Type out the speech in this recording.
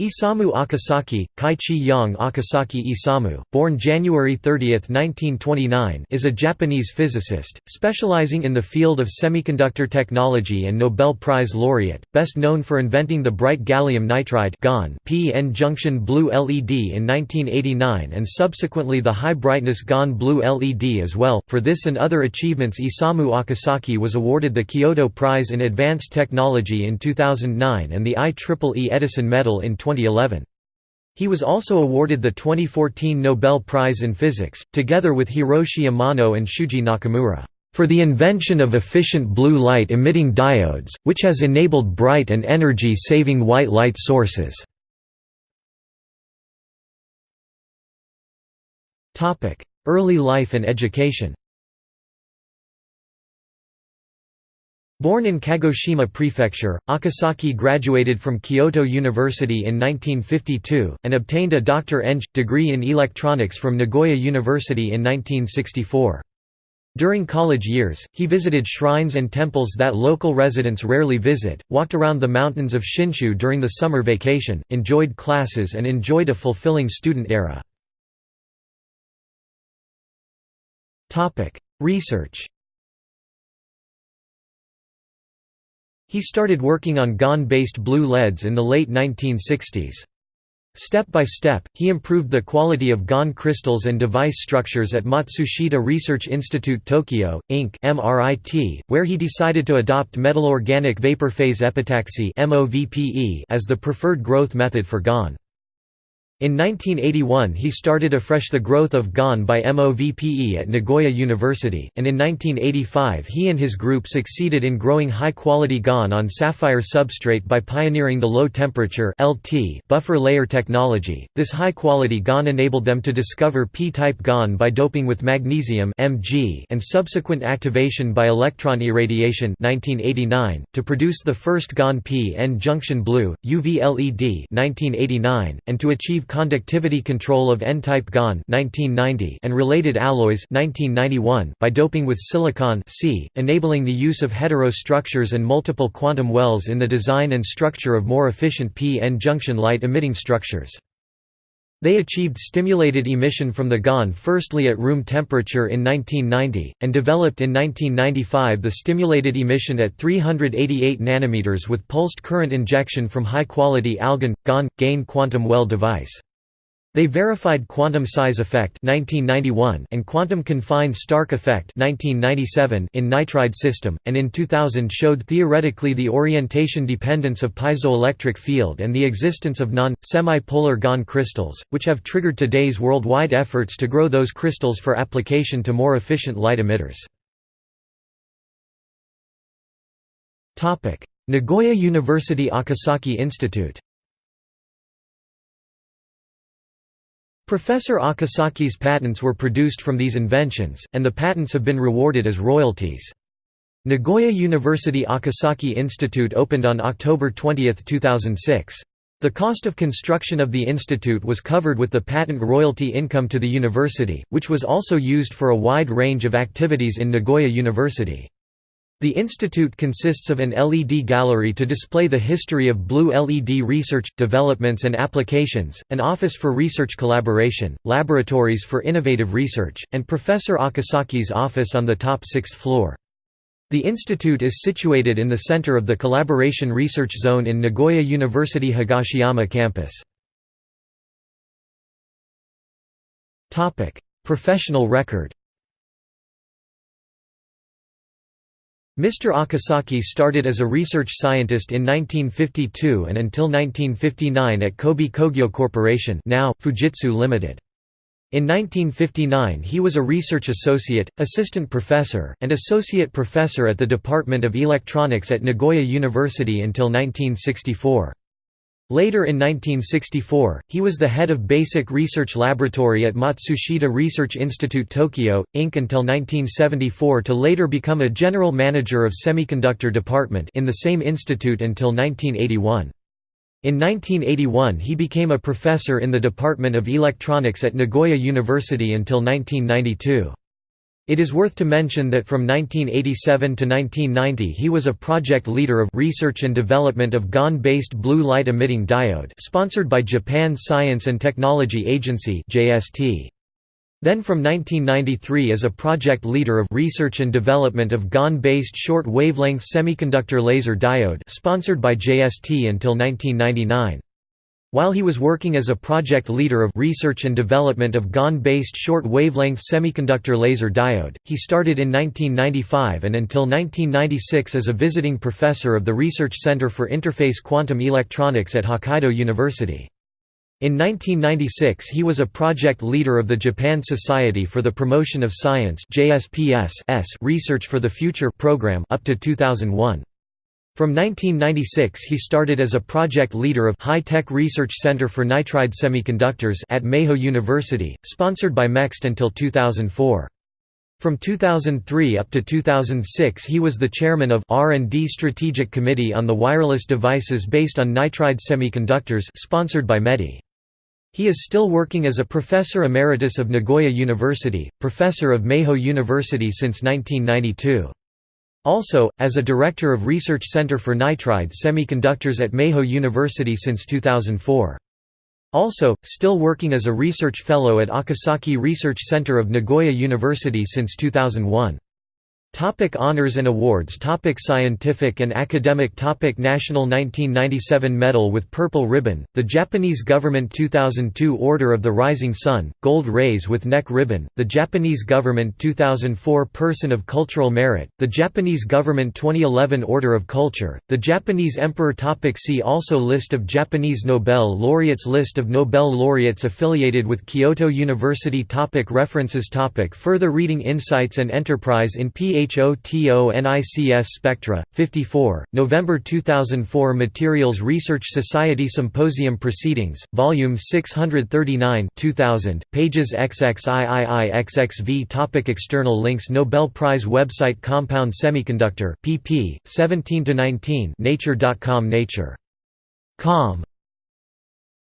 Isamu Akasaki, Kai-Chi Yang Akasaki Isamu, born January 30, 1929 is a Japanese physicist, specializing in the field of semiconductor technology and Nobel Prize laureate, best known for inventing the bright gallium nitride p-n-junction blue LED in 1989 and subsequently the high-brightness GaN blue LED as well. For this and other achievements Isamu Akasaki was awarded the Kyoto Prize in Advanced Technology in 2009 and the IEEE Edison Medal in 2011. He was also awarded the 2014 Nobel Prize in Physics, together with Hiroshi Amano and Shuji Nakamura, for the invention of efficient blue light-emitting diodes, which has enabled bright and energy-saving white light sources. Early life and education Born in Kagoshima Prefecture, Akasaki graduated from Kyoto University in 1952, and obtained a Dr. Eng. degree in electronics from Nagoya University in 1964. During college years, he visited shrines and temples that local residents rarely visit, walked around the mountains of Shinshu during the summer vacation, enjoyed classes and enjoyed a fulfilling student era. Research He started working on GaN-based blue LEDs in the late 1960s. Step by step, he improved the quality of GaN crystals and device structures at Matsushita Research Institute Tokyo, Inc. MRIT, where he decided to adopt metal-organic vapor phase epitaxy as the preferred growth method for GaN. In 1981 he started afresh the growth of GaN by MOVPE at Nagoya University, and in 1985 he and his group succeeded in growing high-quality GaN on sapphire substrate by pioneering the low-temperature buffer layer technology. This high-quality GaN enabled them to discover p-type GaN by doping with magnesium and subsequent activation by electron irradiation 1989, to produce the first GaN p-n junction blue, UV LED 1989, and to achieve conductivity control of N-type GaN and related alloys 1991 by doping with silicon C, enabling the use of heterostructures and multiple quantum wells in the design and structure of more efficient p-n junction light-emitting structures. They achieved stimulated emission from the GaN firstly at room temperature in 1990, and developed in 1995 the stimulated emission at 388 nanometers with pulsed current injection from high-quality AlGaN GaN gain quantum well device. They verified quantum size effect 1991 and quantum confined Stark effect 1997 in nitride system, and in 2000 showed theoretically the orientation dependence of piezoelectric field and the existence of non-semi-polar GaN crystals, which have triggered today's worldwide efforts to grow those crystals for application to more efficient light emitters. Nagoya University Akasaki Institute Professor Akasaki's patents were produced from these inventions, and the patents have been rewarded as royalties. Nagoya University Akasaki Institute opened on October 20, 2006. The cost of construction of the institute was covered with the patent royalty income to the university, which was also used for a wide range of activities in Nagoya University. The institute consists of an LED gallery to display the history of blue LED research, developments and applications, an office for research collaboration, laboratories for innovative research, and Professor Akasaki's office on the top sixth floor. The institute is situated in the center of the Collaboration Research Zone in Nagoya University Higashiyama campus. Professional record Mr. Akasaki started as a research scientist in 1952 and until 1959 at Kobe Kogyo Corporation now, Fujitsu Limited. In 1959 he was a research associate, assistant professor, and associate professor at the Department of Electronics at Nagoya University until 1964. Later in 1964, he was the head of Basic Research Laboratory at Matsushita Research Institute Tokyo, Inc. until 1974 to later become a general manager of Semiconductor Department in the same institute until 1981. In 1981 he became a professor in the Department of Electronics at Nagoya University until 1992. It is worth to mention that from 1987 to 1990 he was a project leader of research and development of GaN-based blue light emitting diode sponsored by Japan Science and Technology Agency JST. Then from 1993 as a project leader of research and development of GaN-based short wavelength semiconductor laser diode sponsored by JST until 1999. While he was working as a project leader of research and development of GaN-based short wavelength semiconductor laser diode, he started in 1995 and until 1996 as a visiting professor of the Research Center for Interface Quantum Electronics at Hokkaido University. In 1996 he was a project leader of the Japan Society for the Promotion of Science Research for the Future program up to 2001. From 1996 he started as a project leader of High Tech Research Center for Nitride Semiconductors at Meihō University, sponsored by MEXT until 2004. From 2003 up to 2006 he was the chairman of R&D Strategic Committee on the Wireless Devices based on Nitride Semiconductors sponsored by METI. He is still working as a professor emeritus of Nagoya University, professor of Meihō University since 1992. Also, as a director of Research Center for Nitride Semiconductors at Meihō University since 2004. Also, still working as a research fellow at Akasaki Research Center of Nagoya University since 2001. Topic honors and awards topic Scientific and academic topic National 1997 Medal with Purple Ribbon, the Japanese Government 2002 Order of the Rising Sun, Gold Rays with Neck Ribbon, the Japanese Government 2004 Person of Cultural Merit, the Japanese Government 2011 Order of Culture, the Japanese Emperor topic See also List of Japanese Nobel laureates List of Nobel laureates affiliated with Kyoto University topic References topic Further reading Insights and Enterprise in PhD HOTONICS Spectra, 54, November 2004 Materials Research Society Symposium Proceedings, Volume 639 2000, pages XXIIIXXV Topic External links Nobel Prize website Compound Semiconductor pp. 17–19 Nature.com Nature. Com